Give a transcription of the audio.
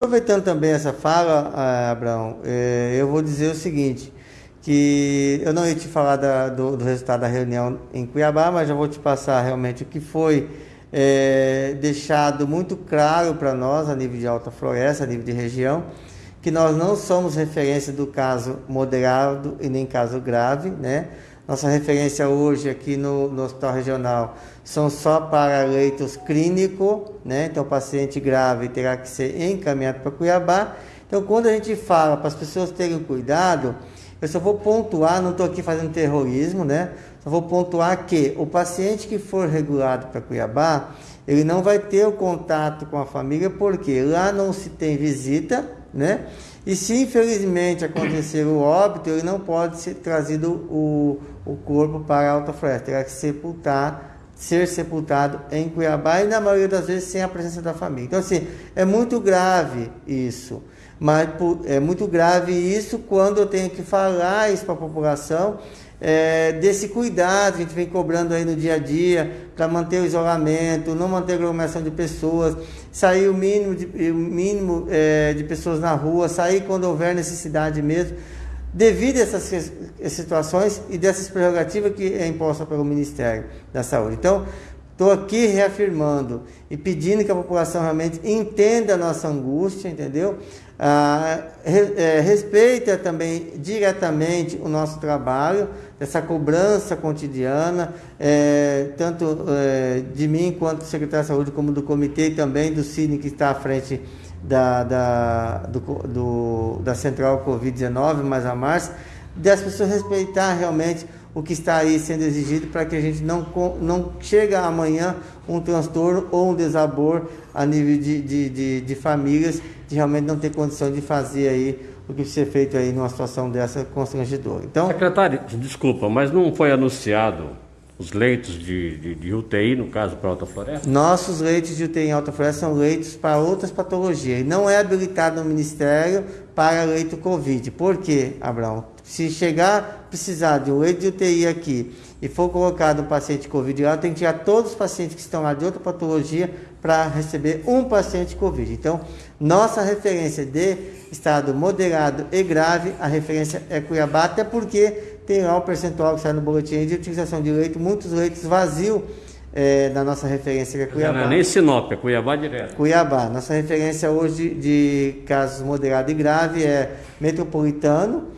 Aproveitando também essa fala, ah, Abraão, eh, eu vou dizer o seguinte, que eu não ia te falar da, do, do, resultado da reunião em Cuiabá, mas já vou te passar realmente o que foi é, deixado muito claro para nós a nível de alta floresta, a nível de região, que nós não somos referência do caso moderado e nem caso grave, né? Nossa referência hoje aqui no, no Hospital Regional são só para leitos clínicos, né? Então, o paciente grave terá que ser encaminhado para Cuiabá. Então, quando a gente fala para as pessoas terem cuidado, eu só vou pontuar, não estou aqui fazendo terrorismo, né? Só vou pontuar que o paciente que for regulado para Cuiabá, ele não vai ter o contato com a família, porque lá não se tem visita, né? E se infelizmente acontecer o óbito, ele não pode ser trazido o, o corpo para a Alta Floresta, terá que sepultar, ser sepultado em Cuiabá e na maioria das vezes sem a presença da família. Então assim, é muito grave isso. Mas é muito grave isso quando eu tenho que falar isso para a população é, desse cuidado que a gente vem cobrando aí no dia a dia para manter o isolamento, não manter aglomeração de pessoas, sair o mínimo de, o mínimo, é, de pessoas na rua, sair quando houver necessidade mesmo, devido a essas situações e dessas prerrogativas que é imposta pelo Ministério da Saúde. Então, estou aqui reafirmando e pedindo que a população realmente entenda a nossa angústia, entendeu? Ah, re, é, respeita também diretamente o nosso trabalho, essa cobrança cotidiana, é, tanto é, de mim quanto do secretário de saúde, como do comitê e também do Cine que está à frente da, da, do, do, da central Covid-19, mais a março, das pessoas respeitar realmente o que está aí sendo exigido para que a gente não, não chegue amanhã um transtorno ou um desabor a nível de, de, de, de famílias de realmente não ter condição de fazer aí o que ser feito aí numa situação dessa constrangedora. Então, secretário, desculpa, mas não foi anunciado os leitos de, de, de, UTI, no caso, para Alta Floresta? Nossos leitos de UTI em Alta Floresta são leitos para outras patologias. Não é habilitado no Ministério para leito Covid. Por quê, Abraão? Se chegar precisar de um leito de UTI aqui e for colocado um paciente Covid lá, tem que tirar todos os pacientes que estão lá de outra patologia para receber um paciente Covid. Então, nossa referência de estado moderado e grave, a referência é Cuiabá, até porque tem lá o percentual que sai no boletim de utilização de leito, muitos leitos vazios é, na nossa referência que é Cuiabá. Não é nem Sinop, é Cuiabá direto. Cuiabá. Nossa referência hoje de casos moderado e grave é metropolitano,